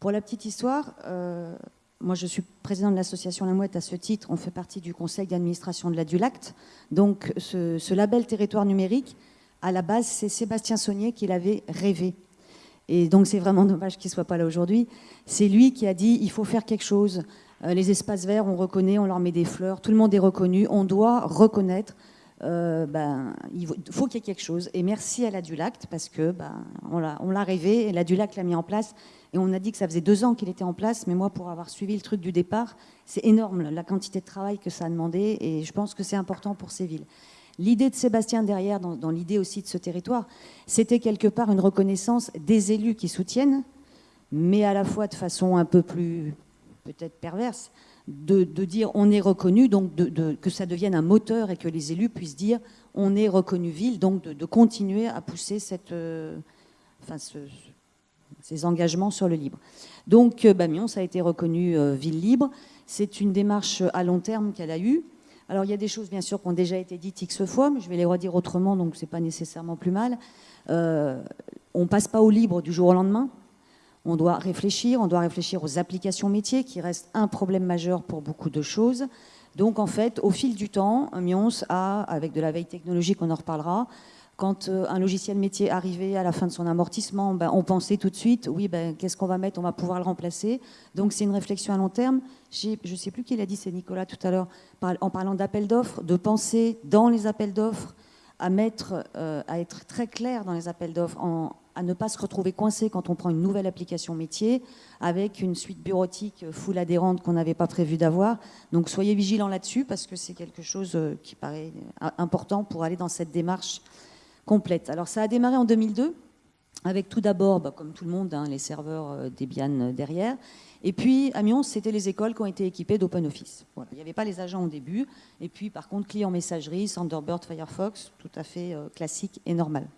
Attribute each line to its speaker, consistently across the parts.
Speaker 1: Pour la petite histoire, euh, moi je suis président de l'association La Mouette à ce titre, on fait partie du conseil d'administration de la Dulact. Donc ce, label territoire numérique, à la base, c'est Sébastien Saunier qui l'avait rêvé. Et donc c'est vraiment dommage qu'il ne soit pas là aujourd'hui. C'est lui qui a dit il faut faire quelque chose. Euh, les espaces verts, on reconnaît, on leur met des fleurs, tout le monde est reconnu, on doit reconnaître euh, ben, il faut qu'il y ait quelque chose. Et merci à la Dulact, parce que ben, on l'a rêvé, et la Dulact l'a mis en place. Et on a dit que ça faisait deux ans qu'il était en place, mais moi, pour avoir suivi le truc du départ, c'est énorme la quantité de travail que ça a demandé, et je pense que c'est important pour ces villes. L'idée de Sébastien derrière, dans, dans l'idée aussi de ce territoire, c'était quelque part une reconnaissance des élus qui soutiennent, mais à la fois de façon un peu plus peut-être perverse, de, dire on est reconnu, donc que ça devienne un moteur et que les élus puissent dire on est reconnu ville, donc de, continuer à pousser cette, euh, ces engagements sur le libre. Donc euh, Bamion, ça a été reconnu euh, ville libre. C'est une démarche à long terme qu'elle a eue. Alors il y a des choses bien sûr qui ont déjà été dites x fois, mais je vais les redire autrement, donc c'est pas nécessairement plus mal. on passe pas au libre du jour au lendemain. On doit réfléchir, on doit réfléchir aux applications métiers qui restent un problème majeur pour beaucoup de choses. Donc en fait, au fil du temps, Mions a, avec de la veille technologique, on en reparlera, quand euh, un logiciel métier arrivait à la fin de son amortissement, ben, on pensait tout de suite, oui, ben, qu'est-ce qu'on va mettre On va pouvoir le remplacer. Donc c'est une réflexion à long terme. Je ne sais plus qui l'a dit, c'est Nicolas tout à l'heure, en parlant d'appels d'offres, de penser dans les appels d'offres à, mettre, euh, être très clair dans les appels d'offres, à ne pas se retrouver coincé quand on prend une nouvelle application métier avec une suite bureautique full adhérente qu'on n'avait pas prévu d'avoir. Donc soyez vigilants là-dessus parce que c'est quelque chose euh, qui paraît euh, important pour aller dans cette démarche complète. Alors ça a démarré en 2002 avec tout d'abord, bah, comme tout le monde, hein, les serveurs euh, Debian derrière. Et puis, à Mions, c'était les écoles qui ont été équipées d'OpenOffice. Il n'y avait pas les agents au début. Et puis, par contre, client messagerie, Thunderbird, Firefox, tout à fait classique et normal.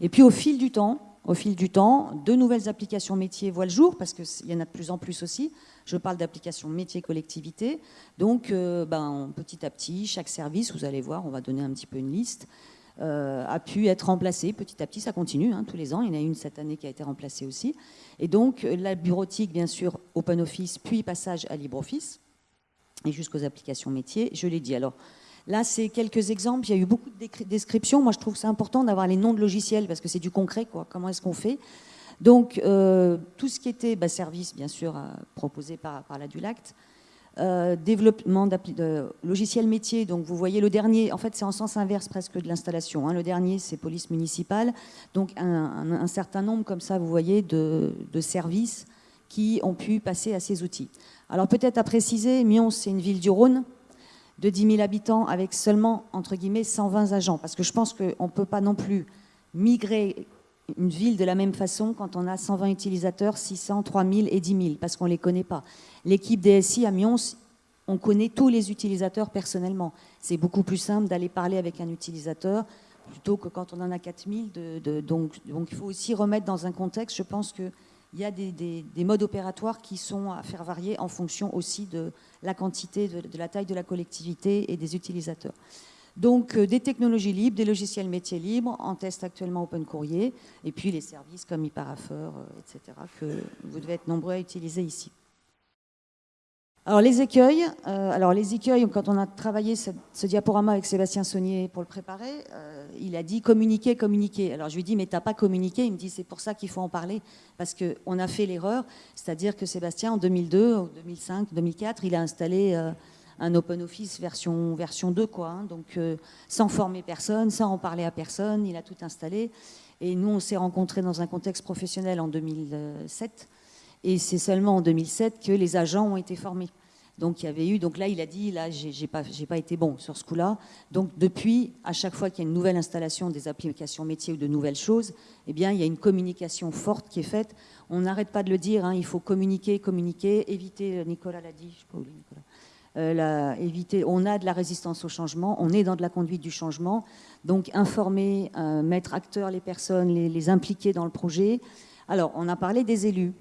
Speaker 1: Et puis au fil du temps, au fil du temps, de nouvelles applications métiers voient le jour, parce qu'il y en a de plus en plus aussi. Je parle d'applications métiers collectivité. Donc, euh, ben, petit à petit, chaque service, vous allez voir, on va donner un petit peu une liste, euh, a pu être remplacé petit à petit. Ça continue hein, tous les ans. Il y en a une cette année qui a été remplacée aussi. Et donc, la bureautique, bien sûr, OpenOffice, puis passage à LibreOffice, et jusqu'aux applications métiers. Je l'ai dit. Alors, Là, c'est quelques exemples. Il y a eu beaucoup de descriptions. Moi, je trouve que c'est important d'avoir les noms de logiciels parce que c'est du concret. Quoi. Comment est-ce qu'on fait? Donc, euh, tout ce qui était bah, service, bien sûr, euh, proposé par, la Dulact. Euh, développement de logiciels métiers. Donc, vous voyez le dernier, en fait, c'est en sens inverse presque de l'installation. Hein. Le dernier, c'est police municipale. Donc, un, certain nombre, comme ça, vous voyez, de, services qui ont pu passer à ces outils. Alors, peut-être à préciser, Mion, c'est une ville du Rhône de 10 000 habitants avec seulement, entre guillemets, 120 agents. Parce que je pense qu'on ne peut pas non plus migrer une ville de la même façon quand on a 120 utilisateurs, 600, 3000 et 10 000, parce qu'on ne les connaît pas. L'équipe DSI à Mions, on connaît tous les utilisateurs personnellement. C'est beaucoup plus simple d'aller parler avec un utilisateur plutôt que quand on en a 4000. De, donc, il faut aussi remettre dans un contexte, je pense que il y a des, modes opératoires qui sont à faire varier en fonction aussi de la quantité, de, la taille de la collectivité et des utilisateurs. Donc euh, des technologies libres, des logiciels métiers libres, en test actuellement Open Courrier, et puis les services comme eParapher, euh, etc., que vous devez être nombreux à utiliser ici. Alors les écueils, euh, alors les écueils, quand on a travaillé ce, diaporama avec Sébastien Saunier pour le préparer, il a dit communiquer, communiquer. Alors je lui dis mais t'as pas communiqué? Il me dit c'est pour ça qu'il faut en parler parce qu'on a fait l'erreur, c'est-à-dire que Sébastien en 2002, 2005, 2004, il a installé un Open Office version version 2 quoi, hein. donc sans former personne, sans en parler à personne, il a tout installé. Et nous on s'est rencontrés dans un contexte professionnel en 2007 et c'est seulement en 2007 que les agents ont été formés. Donc il y avait eu, donc là il a dit, là j'ai pas, pas été bon sur ce coup-là. Donc depuis, à chaque fois qu'il y a une nouvelle installation des applications métiers ou de nouvelles choses, eh bien il y a une communication forte qui est faite. On n'arrête pas de le dire, hein, il faut communiquer, communiquer, éviter, euh, Nicolas l'a dit, je sais pas où Nicolas, euh, on a de la résistance au changement, on est dans de la conduite du changement, donc informer, euh, mettre acteurs les personnes, les, impliquer dans le projet. Alors on a parlé des élus.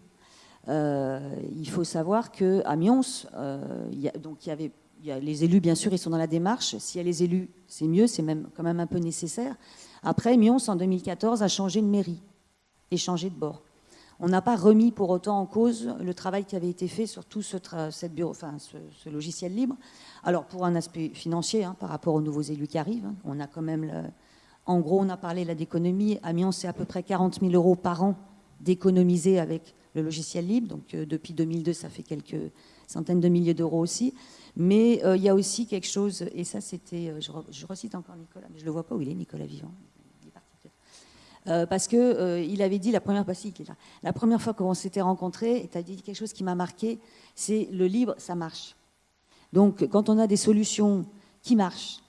Speaker 1: Euh, il faut savoir qu'à Mions, euh, y il y avait les élus, bien sûr, ils sont dans la démarche. S'il y a les élus, c'est mieux, c'est même quand même un peu nécessaire. Après, Mions, en 2014, a changé de mairie et changé de bord. On n'a pas remis pour autant en cause le travail qui avait été fait sur tout ce, bureau, enfin, ce, logiciel libre. Alors, pour un aspect financier, hein, par rapport aux nouveaux élus qui arrivent, hein, on a quand même, en gros, on a parlé là d'économie. Amiens, c'est à peu près 40 000 euros par an d'économiser avec le logiciel libre. Donc, euh, depuis 2002, ça fait quelques centaines de milliers d'euros aussi. Mais euh, il y a aussi quelque chose, et ça, c'était, euh, je, recite encore Nicolas, mais je ne le vois pas où il est, Nicolas Vivant. Euh, parce qu'il euh, il avait dit la première fois, la première fois qu'on s'était rencontrés, et tu as dit quelque chose qui m'a marqué, c'est le libre, ça marche. Donc quand on a des solutions qui marchent,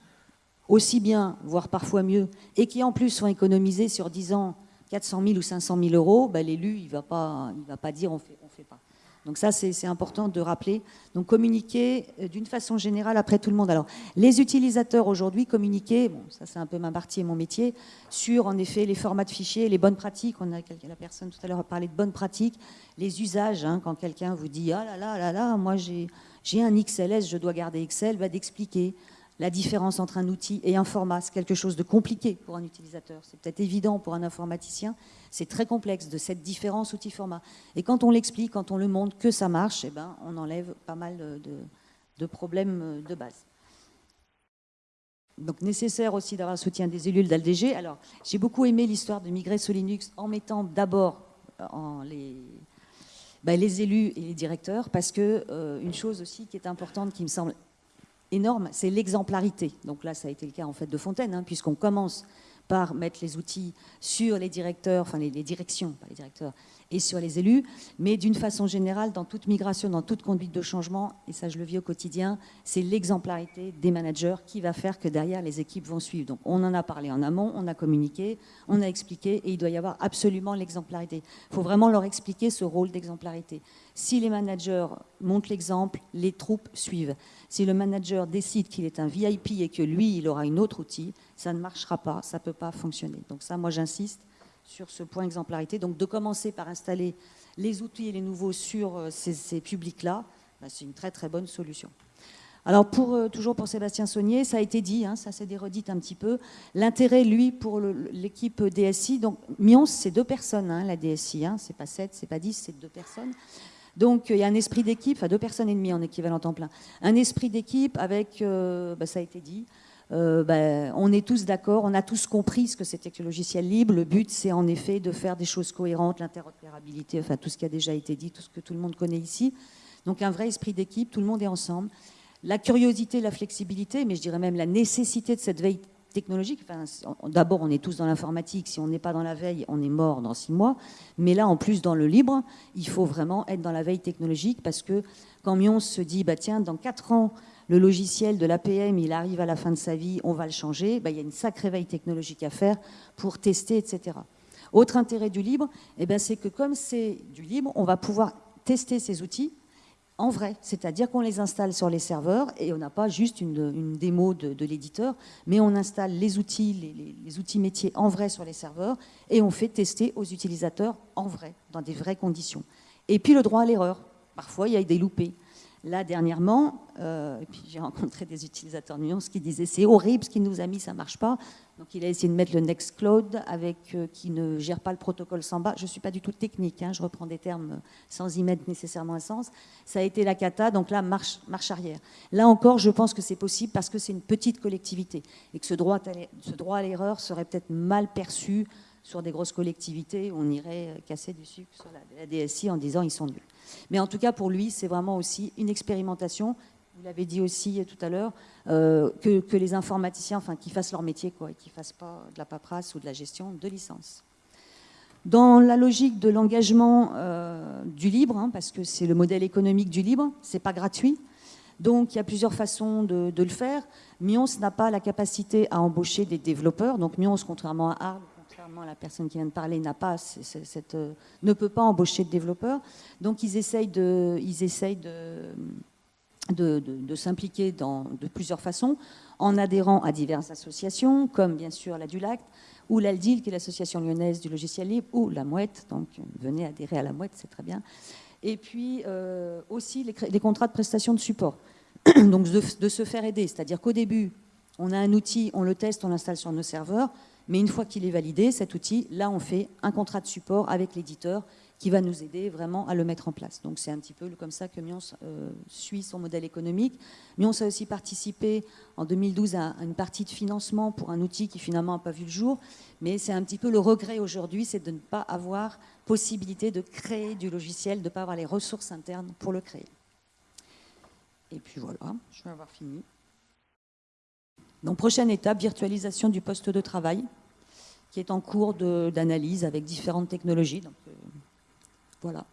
Speaker 1: aussi bien, voire parfois mieux, et qui en plus sont économisées sur 10 ans 400 000 ou 500 000 euros, ben, l'élu, il ne va, pas, va pas dire on fait, on fait pas. Donc ça, c'est important de rappeler. Donc communiquer euh, d'une façon générale après tout le monde. Alors, les utilisateurs aujourd'hui communiquer, bon, ça c'est un peu ma partie et mon métier, sur en effet les formats de fichiers, les bonnes pratiques. On a la personne tout à l'heure a parlé de bonnes pratiques, les usages. Hein, quand quelqu'un vous dit ah là là là là, moi j'ai un XLS, je dois garder Excel, va d'expliquer la différence entre un outil et un format. C'est quelque chose de compliqué pour un utilisateur. C'est peut-être évident pour un informaticien. C'est très complexe de cette différence outil-format. Et quand on l'explique, quand on le montre que ça marche, eh ben, on enlève pas mal de, problèmes de base. Donc nécessaire aussi d'avoir le soutien des élus d'ALDG. Alors j'ai beaucoup aimé l'histoire de migrer sur Linux en mettant d'abord euh, les, ben, les élus et les directeurs, parce que euh, une chose aussi qui est importante, qui me semble énorme, c'est l'exemplarité. Donc là, ça a été le cas en fait de Fontaine, hein, puisqu'on commence par mettre les outils sur les directeurs, enfin les, directions, pas les directeurs, et sur les élus, mais d'une façon générale, dans toute migration, dans toute conduite de changement, et ça je le vis au quotidien, c'est l'exemplarité des managers qui va faire que derrière les équipes vont suivre. Donc on en a parlé en amont, on a communiqué, on a expliqué, et il doit y avoir absolument l'exemplarité. Il faut vraiment leur expliquer ce rôle d'exemplarité. Si les managers montrent l'exemple, les troupes suivent. Si le manager décide qu'il est un VIP et que lui, il aura une autre outil, ça ne marchera pas, ça ne peut pas fonctionner. Donc ça, moi, j'insiste sur ce point exemplarité. Donc de commencer par installer les outils et les nouveaux sur euh, ces, publics-là, bah, c'est une très très bonne solution. Alors euh, toujours pour Sébastien Saunier, ça a été dit, hein, ça s'est déredite un petit peu, l'intérêt, lui, pour l'équipe DSI, donc Mions, c'est deux personnes, hein, la DSI, hein, c'est pas sept, c'est pas dix, c'est deux personnes. Donc il y a un esprit d'équipe, enfin deux personnes et demie en équivalent temps plein. Un esprit d'équipe avec, euh, bah, ça a été dit, euh, bah, on est tous d'accord, on a tous compris ce que c'était que le logiciel libre. Le but, c'est en effet de faire des choses cohérentes, l'interopérabilité, enfin tout ce qui a déjà été dit, tout ce que tout le monde connaît ici. Donc un vrai esprit d'équipe, tout le monde est ensemble. La curiosité, la flexibilité, mais je dirais même la nécessité de cette veille technologique. D'abord, on est tous dans l'informatique. Si on n'est pas dans la veille, on est mort dans six mois. Mais là, en plus, dans le libre, il faut vraiment être dans la veille technologique parce que quand Mion se dit, bah, tiens, dans quatre ans, le logiciel de l'APM, il arrive à la fin de sa vie, on va le changer, bah, il y a une sacrée veille technologique à faire pour tester, etc. Autre intérêt du libre, eh ben, c'est que comme c'est du libre, on va pouvoir tester ces outils en vrai, c'est-à-dire qu'on les installe sur les serveurs et on n'a pas juste une, démo de, l'éditeur, mais on installe les outils, les, outils métiers en vrai sur les serveurs et on fait tester aux utilisateurs en vrai, dans des vraies conditions. Et puis le droit à l'erreur. Parfois, il y a des loupés. Là, dernièrement, euh, puis j'ai rencontré des utilisateurs nuances qui disaient c'est horrible ce qu'il nous a mis, ça ne marche pas. Donc il a essayé de mettre le Nextcloud avec, euh, qui ne gère pas le protocole Samba. Je ne suis pas du tout technique, hein, je reprends des termes sans y mettre nécessairement un sens. Ça a été la cata, donc là, marche, marche arrière. Là encore, je pense que c'est possible parce que c'est une petite collectivité et que ce droit à l'erreur serait peut-être mal perçu sur des grosses collectivités, on irait casser du sucre sur la, DSI en disant ils sont nuls. Mais en tout cas, pour lui, c'est vraiment aussi une expérimentation. Vous l'avez dit aussi tout à l'heure, euh, que, les informaticiens, enfin, qu'ils fassent leur métier, quoi, et qu'ils ne fassent pas de la paperasse ou de la gestion de licence. Dans la logique de l'engagement euh, du libre, hein, parce que c'est le modèle économique du libre, c'est pas gratuit. Donc il y a plusieurs façons de, le faire. Mions n'a pas la capacité à embaucher des développeurs. Donc Mions, contrairement à Arles, la personne qui vient de parler n'a pas euh, ne peut pas embaucher de développeurs. Donc ils essayent de, s'impliquer de plusieurs façons, en adhérant à diverses associations, comme bien sûr la Dulac, ou l'ALDIL, qui est l'association lyonnaise du logiciel libre, ou la Mouette, donc venez adhérer à la Mouette, c'est très bien. Et puis euh, aussi les, contrats de prestation de support, donc de se faire aider, c'est-à-dire qu'au début, on a un outil, on le teste, on l'installe sur nos serveurs, mais une fois qu'il est validé, cet outil, là, on fait un contrat de support avec l'éditeur qui va nous aider vraiment à le mettre en place. Donc c'est un petit peu comme ça que Mions euh, suit son modèle économique. Mions a aussi participé en 2012 à une partie de financement pour un outil qui finalement n'a pas vu le jour, mais c'est un petit peu le regret aujourd'hui, c'est de ne pas avoir possibilité de créer du logiciel, de ne pas avoir les ressources internes pour le créer. Et puis voilà, je vais avoir fini. Donc prochaine étape, virtualisation du poste de travail, qui est en cours d'analyse avec différentes technologies. Donc, euh, voilà.